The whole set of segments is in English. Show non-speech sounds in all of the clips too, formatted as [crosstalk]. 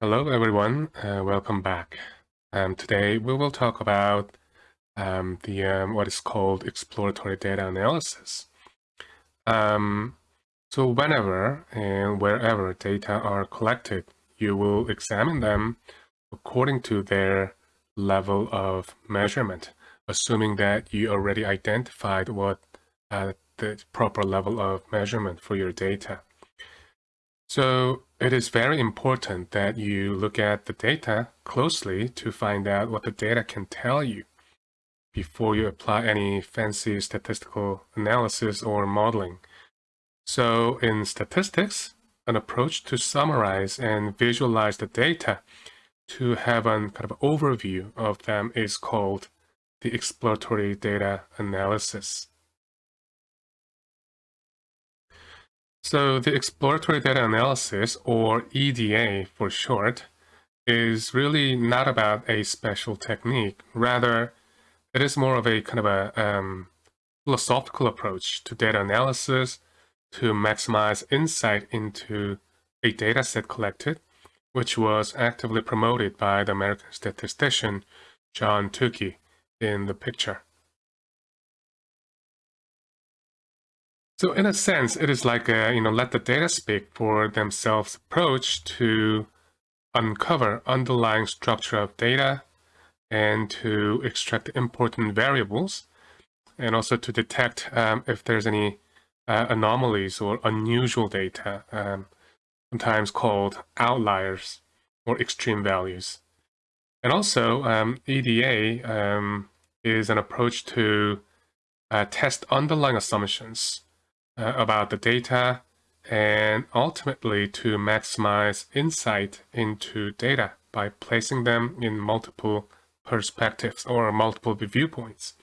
Hello everyone, uh, welcome back. Um, today we will talk about um, the um, what is called exploratory data analysis. Um, so whenever and wherever data are collected, you will examine them according to their level of measurement, assuming that you already identified what uh, the proper level of measurement for your data. So it is very important that you look at the data closely to find out what the data can tell you before you apply any fancy statistical analysis or modeling. So in statistics, an approach to summarize and visualize the data to have an kind of overview of them is called the exploratory data analysis. So the exploratory data analysis, or EDA for short, is really not about a special technique. Rather, it is more of a kind of a um, philosophical approach to data analysis to maximize insight into a data set collected, which was actively promoted by the American statistician John Tukey in the picture. So in a sense, it is like a, you know, let the data speak for themselves approach to uncover underlying structure of data and to extract important variables and also to detect um, if there's any uh, anomalies or unusual data, um, sometimes called outliers or extreme values. And also um, EDA um, is an approach to uh, test underlying assumptions uh, about the data and ultimately to maximize insight into data by placing them in multiple perspectives or multiple viewpoints.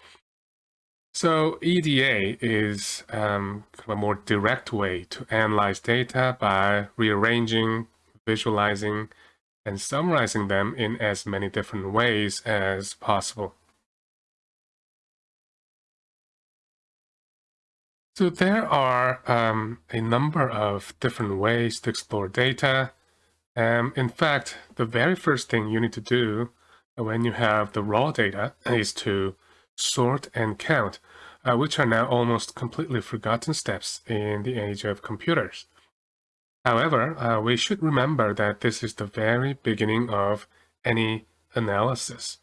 So EDA is um, kind of a more direct way to analyze data by rearranging, visualizing, and summarizing them in as many different ways as possible. So there are um, a number of different ways to explore data. Um, in fact, the very first thing you need to do when you have the raw data is to sort and count, uh, which are now almost completely forgotten steps in the age of computers. However, uh, we should remember that this is the very beginning of any analysis.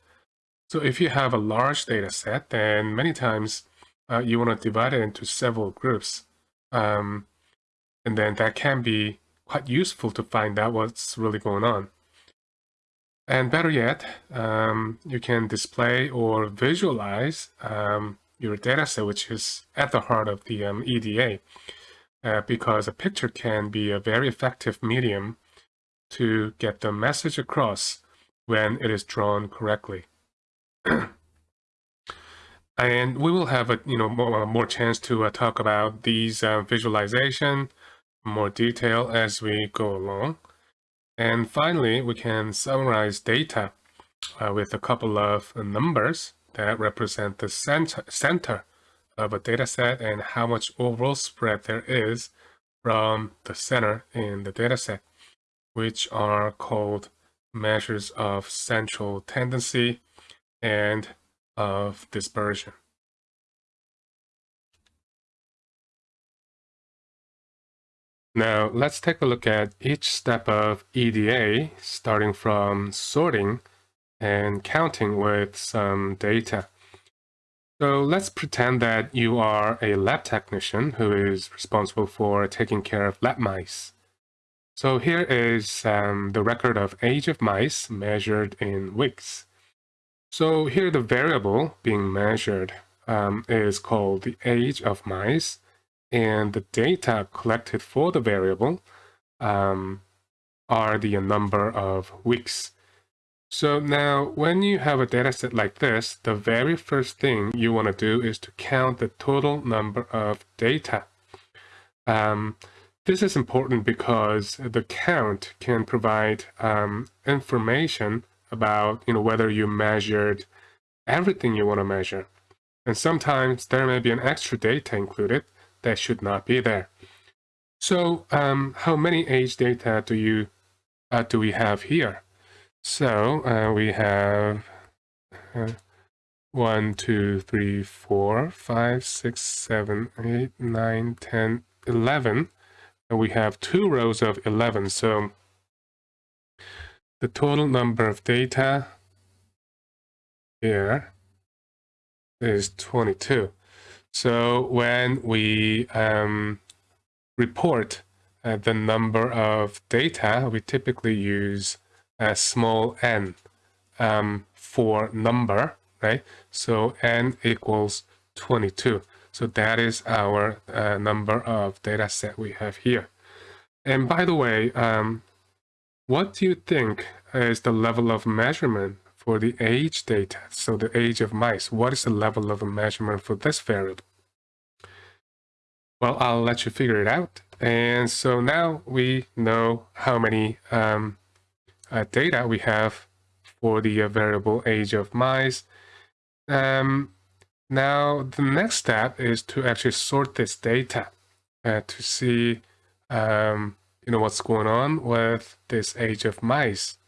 So if you have a large data set, then many times uh, you want to divide it into several groups. Um, and then that can be quite useful to find out what's really going on. And better yet, um, you can display or visualize um, your dataset, which is at the heart of the um, EDA, uh, because a picture can be a very effective medium to get the message across when it is drawn correctly. [clears throat] And we will have a you know more, more chance to uh, talk about these uh, visualization more detail as we go along. And finally, we can summarize data uh, with a couple of numbers that represent the center, center of a data set and how much overall spread there is from the center in the data set, which are called measures of central tendency and of dispersion. Now let's take a look at each step of EDA, starting from sorting and counting with some data. So let's pretend that you are a lab technician who is responsible for taking care of lab mice. So here is um, the record of age of mice measured in weeks. So here the variable being measured um, is called the age of mice and the data collected for the variable um, are the number of weeks. So now when you have a data set like this, the very first thing you want to do is to count the total number of data. Um, this is important because the count can provide um, information about you know whether you measured everything you want to measure. And sometimes there may be an extra data included that should not be there. So um, how many age data do you uh, do we have here? So uh, we have uh, 1, 2, 3, 4, 5, 6, 7, 8, 9, 10, 11. And we have two rows of 11. So the total number of data here is 22. So when we um, report uh, the number of data, we typically use a small n um, for number, right? So n equals 22. So that is our uh, number of data set we have here. And by the way, um, what do you think is the level of measurement for the age data? So the age of mice, what is the level of measurement for this variable? Well, I'll let you figure it out. And so now we know how many um, uh, data we have for the uh, variable age of mice. Um, now, the next step is to actually sort this data uh, to see um, you know, what's going on with this age of mice.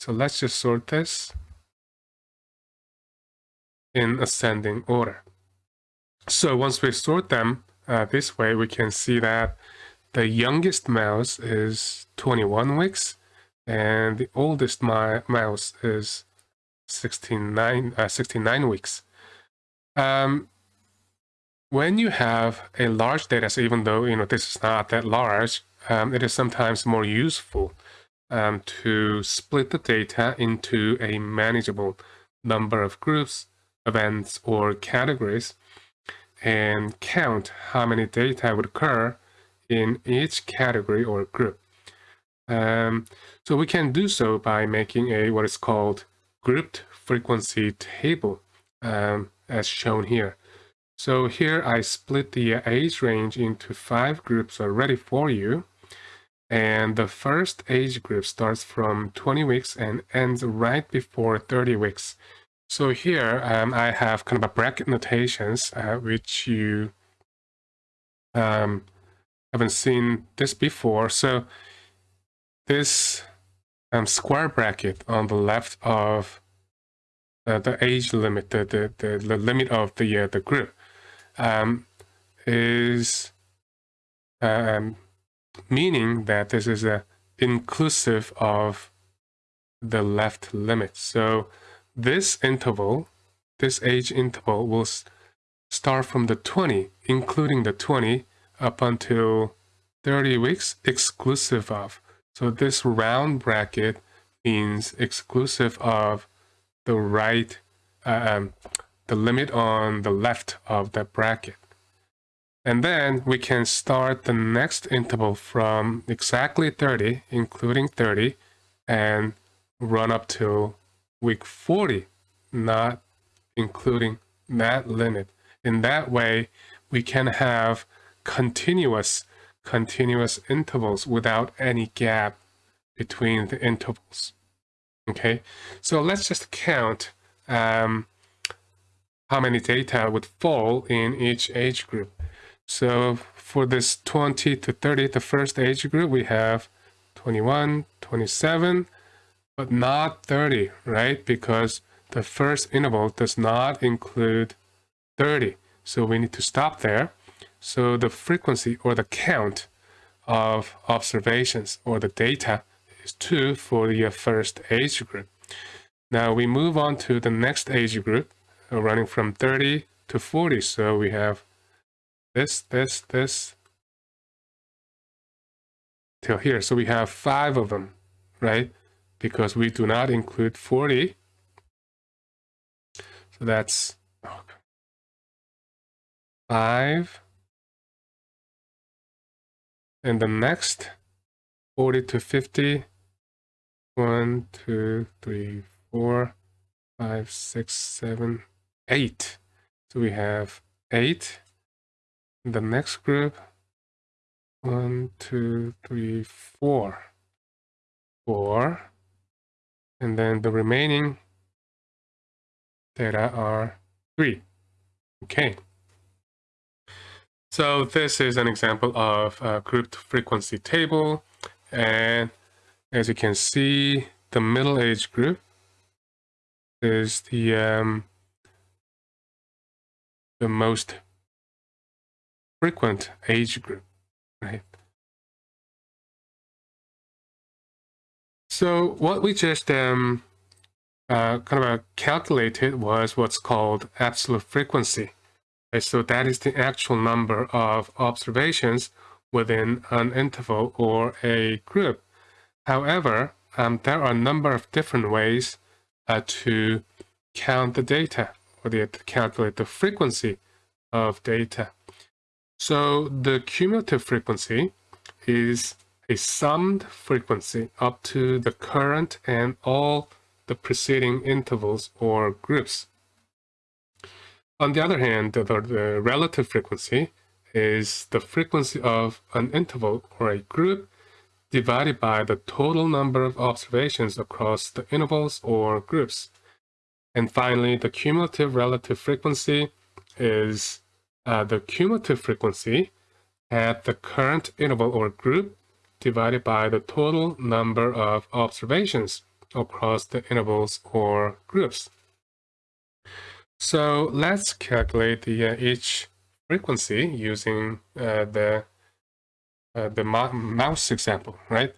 So let's just sort this in ascending order. So once we sort them uh, this way, we can see that the youngest mouse is 21 weeks and the oldest mouse is 69, uh, 69 weeks. Um, when you have a large data set, even though you know this is not that large, um, it is sometimes more useful um, to split the data into a manageable number of groups, events, or categories, and count how many data would occur in each category or group. Um, so we can do so by making a what is called grouped frequency table, um, as shown here. So here I split the age range into five groups already for you. And the first age group starts from 20 weeks and ends right before 30 weeks. So here um, I have kind of a bracket notations, uh, which you um, haven't seen this before. So this um, square bracket on the left of uh, the age limit, the, the, the, the limit of the, uh, the group, um, is um, meaning that this is a inclusive of the left limit. So this interval, this age interval will start from the 20, including the 20 up until 30 weeks exclusive of. So this round bracket means exclusive of the right, uh, um, the limit on the left of the bracket. And then we can start the next interval from exactly 30, including 30, and run up to week 40, not including that limit. In that way, we can have continuous, continuous intervals without any gap between the intervals. Okay, so let's just count um, how many data would fall in each age group. So for this 20 to 30, the first age group, we have 21, 27, but not 30, right? Because the first interval does not include 30. So we need to stop there. So the frequency or the count of observations or the data is 2 for the first age group. Now we move on to the next age group, uh, running from 30 to 40. So we have this, this, this, till here. So we have five of them, right? Because we do not include 40. So that's oh, five. And the next 40 to 50, one, two, three, four, five, six, seven, eight. So we have eight the next group one two three four. Four. And then the remaining data are three. Okay. So this is an example of a grouped frequency table. And as you can see, the middle age group is the um, the most frequent age group, right? So what we just um, uh, kind of uh, calculated was what's called absolute frequency. So that is the actual number of observations within an interval or a group. However, um, there are a number of different ways uh, to count the data or to calculate the frequency of data. So the cumulative frequency is a summed frequency up to the current and all the preceding intervals or groups. On the other hand, the, the, relative frequency is the frequency of an interval or a group divided by the total number of observations across the intervals or groups. And finally, the cumulative relative frequency is uh, the cumulative frequency at the current interval or group divided by the total number of observations across the intervals or groups. So let's calculate the uh, each frequency using uh, the uh, the mouse example, right?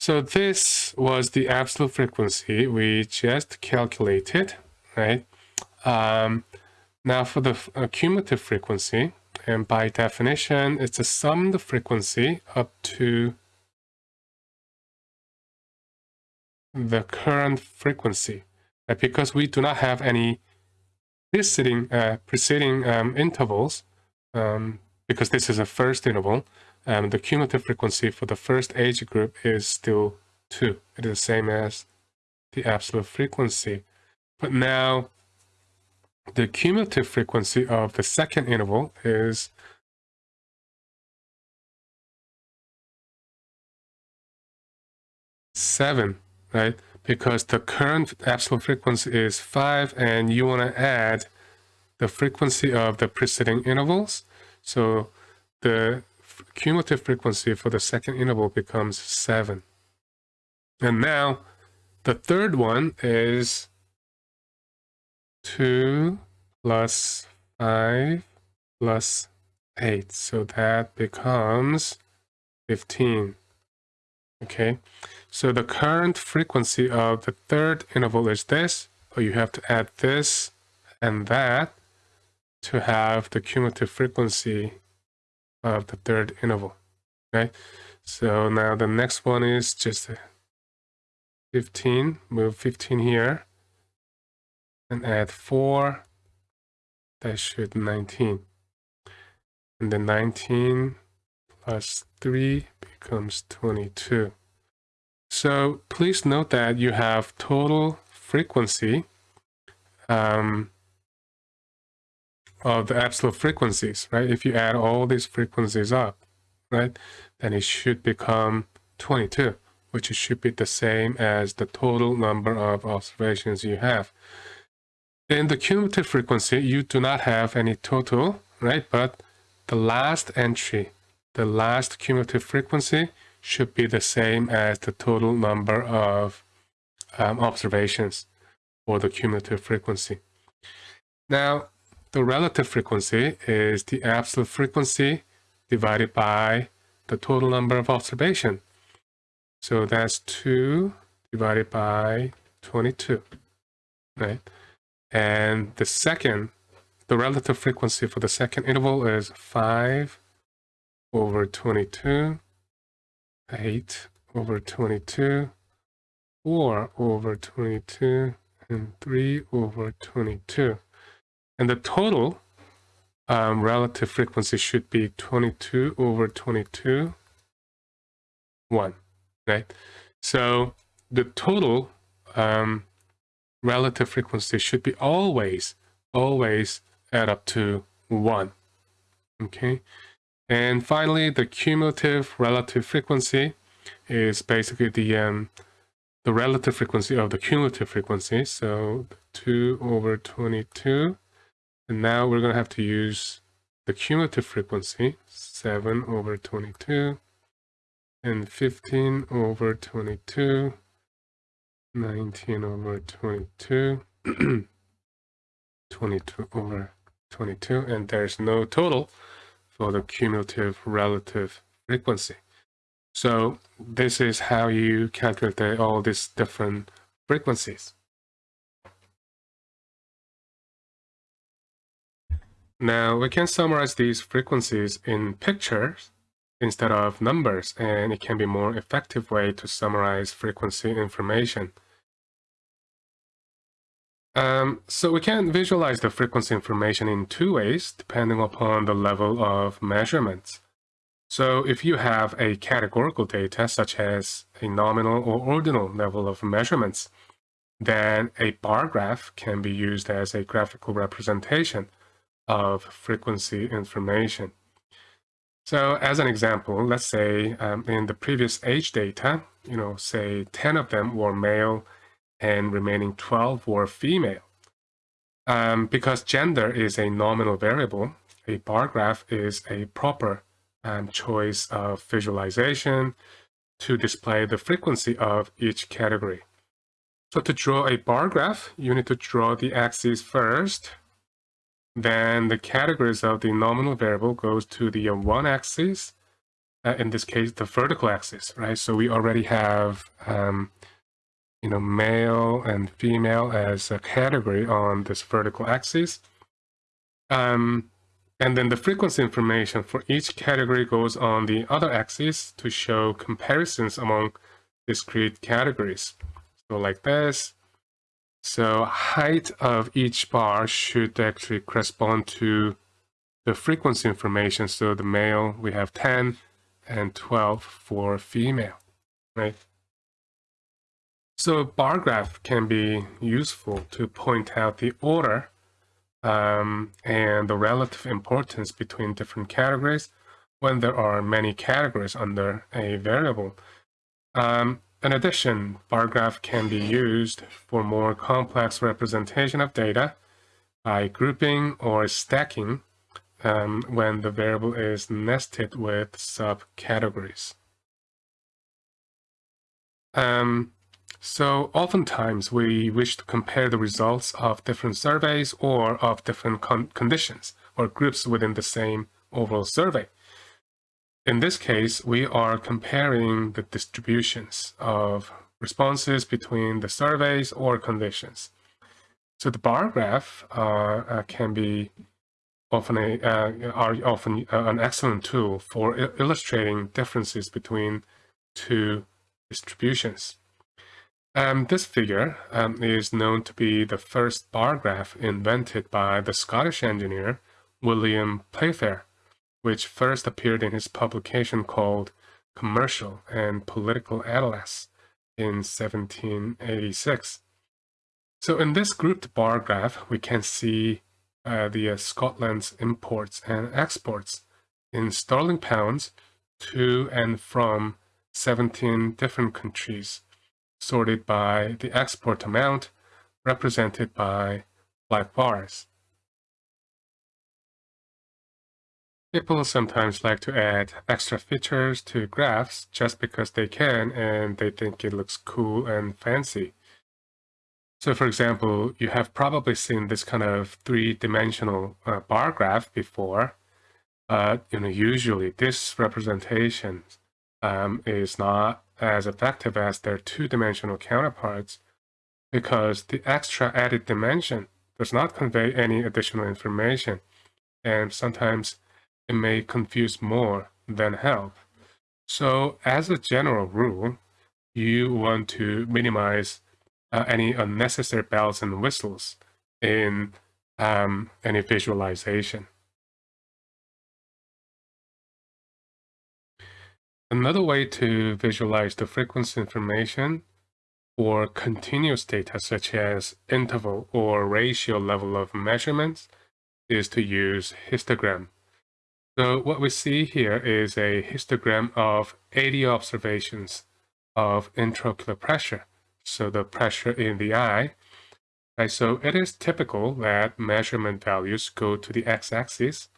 So this was the absolute frequency we just calculated, right? Um, now for the uh, cumulative frequency, and by definition, it's the sum the frequency up to the current frequency. Uh, because we do not have any preceding, uh, preceding um, intervals, um, because this is a first interval, um, the cumulative frequency for the first age group is still 2. It is the same as the absolute frequency. But now the cumulative frequency of the second interval is seven, right? Because the current absolute frequency is five and you want to add the frequency of the preceding intervals. So the cumulative frequency for the second interval becomes seven. And now the third one is 2 plus 5 plus 8. So that becomes 15. Okay, so the current frequency of the third interval is this, but you have to add this and that to have the cumulative frequency of the third interval. Okay, so now the next one is just 15, move 15 here and add 4 that should 19 and then 19 plus 3 becomes 22 so please note that you have total frequency um, of the absolute frequencies right? If you add all these frequencies up right then it should become 22 which should be the same as the total number of observations you have in the cumulative frequency, you do not have any total, right? But the last entry, the last cumulative frequency should be the same as the total number of um, observations or the cumulative frequency. Now, the relative frequency is the absolute frequency divided by the total number of observation. So that's 2 divided by 22, right? And the second, the relative frequency for the second interval is 5 over 22, 8 over 22, 4 over 22, and 3 over 22. And the total um, relative frequency should be 22 over 22, 1, right? So the total um, relative frequency should be always, always add up to 1. Okay. And finally, the cumulative relative frequency is basically the um, the relative frequency of the cumulative frequency. So 2 over 22. And now we're going to have to use the cumulative frequency, 7 over 22. and 15 over 22, 19 over 22, [clears throat] 22 over 22, and there's no total for the cumulative relative frequency. So this is how you calculate all these different frequencies. Now we can summarize these frequencies in pictures instead of numbers, and it can be more effective way to summarize frequency information. Um, so we can visualize the frequency information in two ways, depending upon the level of measurements. So if you have a categorical data, such as a nominal or ordinal level of measurements, then a bar graph can be used as a graphical representation of frequency information. So as an example, let's say um, in the previous age data, you know, say 10 of them were male and remaining 12 were female. Um, because gender is a nominal variable, a bar graph is a proper um, choice of visualization to display the frequency of each category. So to draw a bar graph, you need to draw the axis first, then the categories of the nominal variable goes to the one axis, uh, in this case, the vertical axis, right? So we already have, um, you know, male and female as a category on this vertical axis. Um, and then the frequency information for each category goes on the other axis to show comparisons among discrete categories. So like this, so height of each bar should actually correspond to the frequency information. So the male, we have 10 and 12 for female, right? So bar graph can be useful to point out the order um, and the relative importance between different categories when there are many categories under a variable. Um, in addition, bar graph can be used for more complex representation of data by grouping or stacking um, when the variable is nested with subcategories. Um, so oftentimes we wish to compare the results of different surveys or of different con conditions or groups within the same overall survey. In this case, we are comparing the distributions of responses between the surveys or conditions. So the bar graph uh, uh, can be often a, uh, are often uh, an excellent tool for illustrating differences between two distributions. Um, this figure um, is known to be the first bar graph invented by the Scottish engineer William Playfair which first appeared in his publication called Commercial and Political Atlas in 1786. So in this grouped bar graph, we can see uh, the uh, Scotland's imports and exports in sterling pounds to and from 17 different countries, sorted by the export amount represented by black bars. People sometimes like to add extra features to graphs just because they can and they think it looks cool and fancy. So for example, you have probably seen this kind of three-dimensional uh, bar graph before. Uh, you know, usually this representation um, is not as effective as their two-dimensional counterparts because the extra added dimension does not convey any additional information. And sometimes it may confuse more than help. So as a general rule, you want to minimize uh, any unnecessary bells and whistles in um, any visualization. Another way to visualize the frequency information for continuous data such as interval or ratio level of measurements is to use histogram. So what we see here is a histogram of 80 observations of intraocular pressure. So the pressure in the eye. Right, so it is typical that measurement values go to the x-axis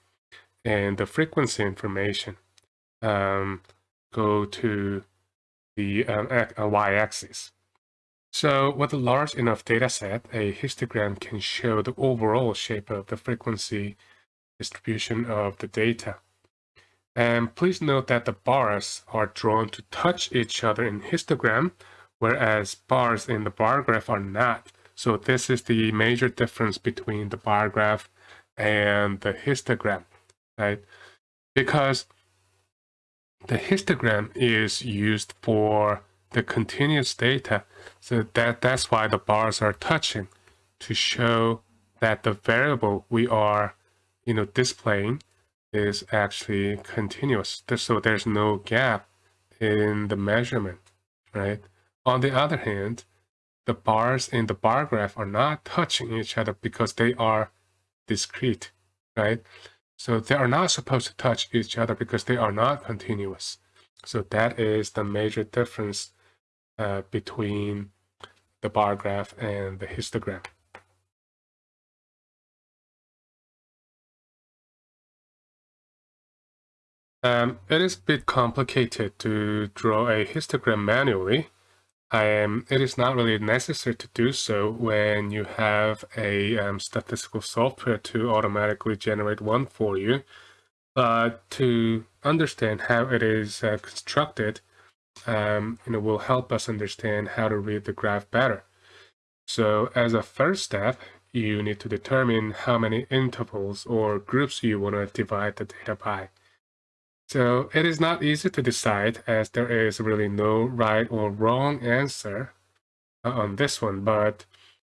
and the frequency information um, go to the um, uh, y-axis. So with a large enough data set, a histogram can show the overall shape of the frequency distribution of the data. And please note that the bars are drawn to touch each other in histogram, whereas bars in the bar graph are not. So this is the major difference between the bar graph and the histogram, right? Because the histogram is used for the continuous data. So that, that's why the bars are touching to show that the variable we are you know, displaying is actually continuous. So there's no gap in the measurement, right? On the other hand, the bars in the bar graph are not touching each other because they are discrete, right? So they are not supposed to touch each other because they are not continuous. So that is the major difference uh, between the bar graph and the histogram. Um, it is a bit complicated to draw a histogram manually. Um, it is not really necessary to do so when you have a um, statistical software to automatically generate one for you. But to understand how it is uh, constructed, um, you will help us understand how to read the graph better. So as a first step, you need to determine how many intervals or groups you want to divide the data by. So it is not easy to decide as there is really no right or wrong answer uh, on this one. But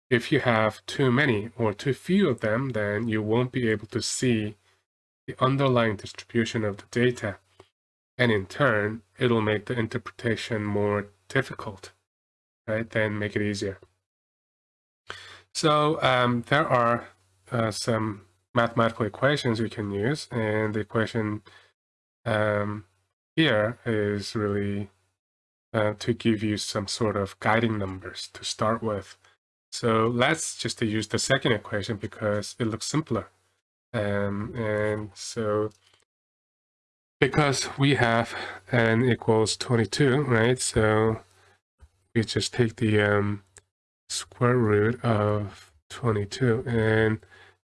if you have too many or too few of them, then you won't be able to see the underlying distribution of the data. And in turn, it'll make the interpretation more difficult, right? Then make it easier. So um, there are uh, some mathematical equations we can use. And the equation um, here is really uh, to give you some sort of guiding numbers to start with. So let's just use the second equation because it looks simpler. Um, and so because we have n equals 22, right? So we just take the um, square root of 22. And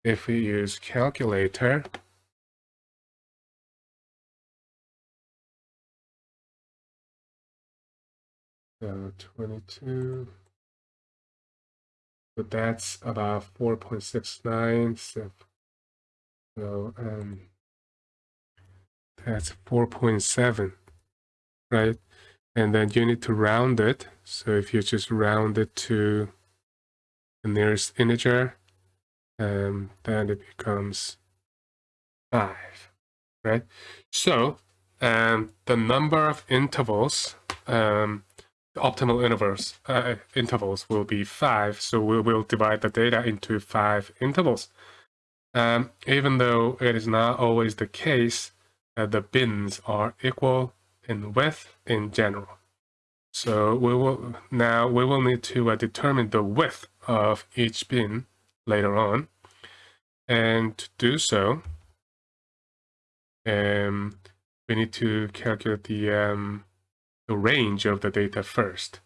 if we use calculator, So 22. So that's about 4.69. So, so um, that's 4.7, right? And then you need to round it. So if you just round it to the nearest integer, um, then it becomes 5, right? So um, the number of intervals um, optimal intervals uh, intervals will be five. So we will divide the data into five intervals. Um, even though it is not always the case that the bins are equal in width in general. So we will now we will need to uh, determine the width of each bin later on. And to do so, um, we need to calculate the um, the range of the data first.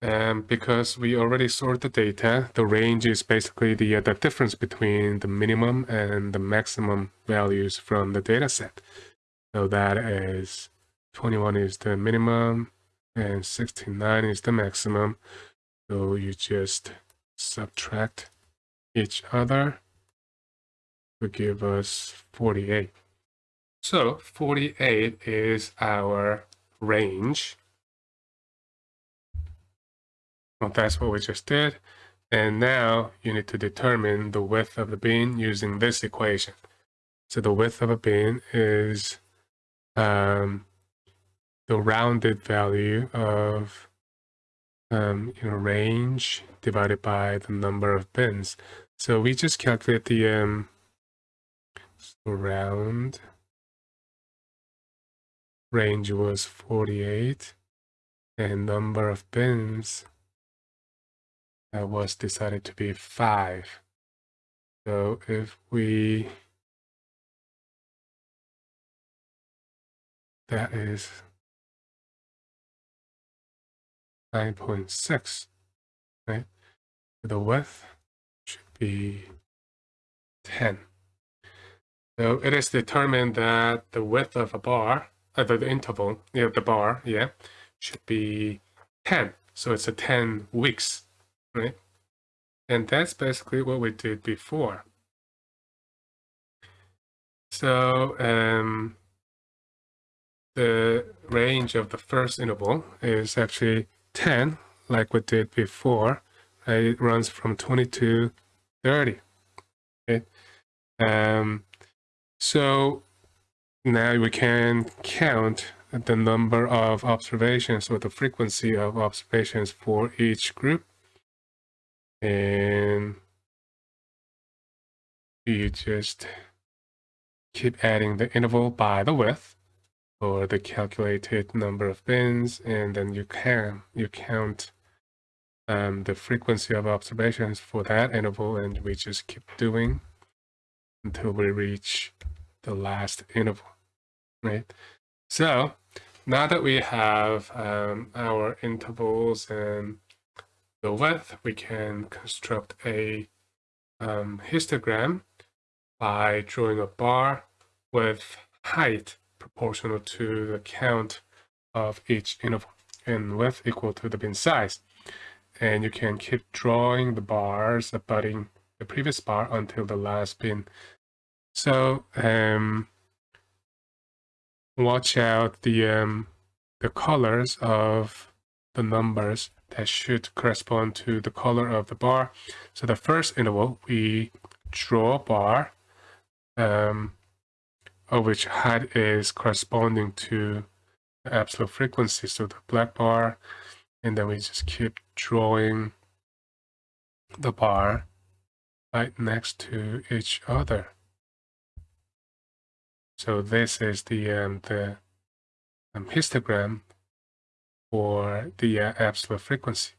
And because we already sort the data, the range is basically the, uh, the difference between the minimum and the maximum values from the data set. So that is 21 is the minimum and 69 is the maximum. So you just subtract each other to give us 48. So 48 is our range. Well, that's what we just did. And now you need to determine the width of the bin using this equation. So the width of a bin is um, the rounded value of um, you know, range divided by the number of bins. So we just calculate the um, round range was 48 and number of bins uh, was decided to be 5. So if we that is 9.6, right? The width should be 10. So it is determined that the width of a bar, uh, the, interval, yeah, the bar, yeah, should be 10. So it's a 10 weeks, right? And that's basically what we did before. So um, the range of the first interval is actually 10, like we did before. It runs from 20 to 30. Okay? Um, so now we can count the number of observations or the frequency of observations for each group. And you just keep adding the interval by the width or the calculated number of bins and then you can you count um, the frequency of observations for that interval and we just keep doing until we reach the last interval, right? So now that we have um, our intervals and the width, we can construct a um, histogram by drawing a bar with height proportional to the count of each interval and width equal to the bin size. And you can keep drawing the bars abutting the previous bar until the last bin so um, watch out the um, the colors of the numbers that should correspond to the color of the bar. So the first interval, we draw a bar um, of which height is corresponding to the absolute frequency, so the black bar, and then we just keep drawing the bar right next to each other. So this is the um, the um, histogram for the uh, absolute frequency.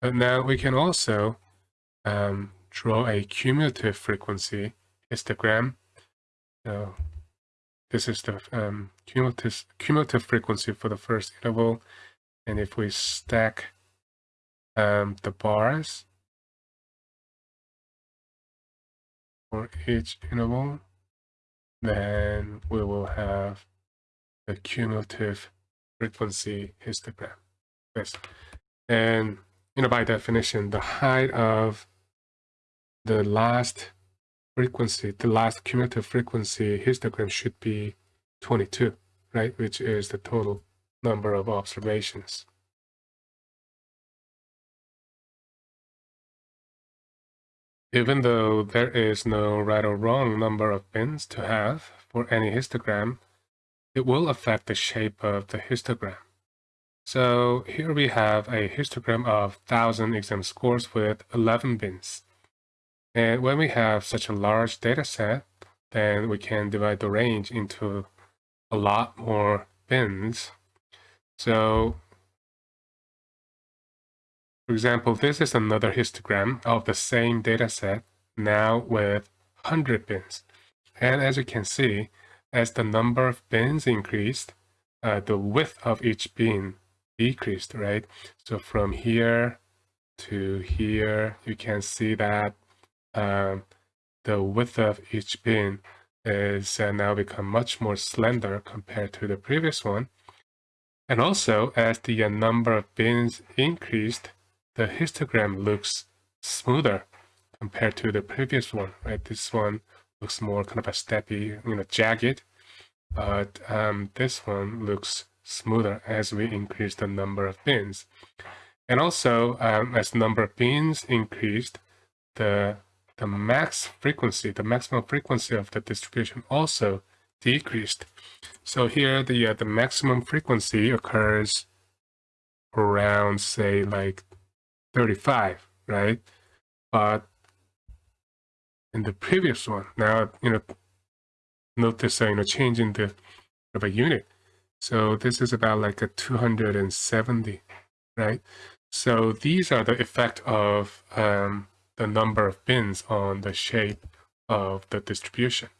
But now we can also um, draw a cumulative frequency histogram. So this is the um, cumulative, cumulative frequency for the first interval. And if we stack um, the bars for each interval, then we will have the cumulative frequency histogram. Yes. And you know, by definition, the height of the last frequency, the last cumulative frequency histogram should be 22, right? Which is the total number of observations. Even though there is no right or wrong number of bins to have for any histogram, it will affect the shape of the histogram. So here we have a histogram of 1000 exam scores with 11 bins. And when we have such a large data set, then we can divide the range into a lot more bins. So for example, this is another histogram of the same dataset, now with 100 bins. And as you can see, as the number of bins increased, uh, the width of each bin decreased, right? So from here to here, you can see that um, the width of each bin is uh, now become much more slender compared to the previous one. And also, as the uh, number of bins increased, the histogram looks smoother compared to the previous one, right? This one looks more kind of a steady, you know, jagged, but um, this one looks smoother as we increase the number of bins. And also, um, as the number of bins increased, the the max frequency, the maximum frequency of the distribution also decreased. So here, the uh, the maximum frequency occurs around, say, like 35, right? But in the previous one, now, you know, notice, uh, you know, changing the of a unit. So this is about like a 270, right? So these are the effect of um, the number of bins on the shape of the distribution.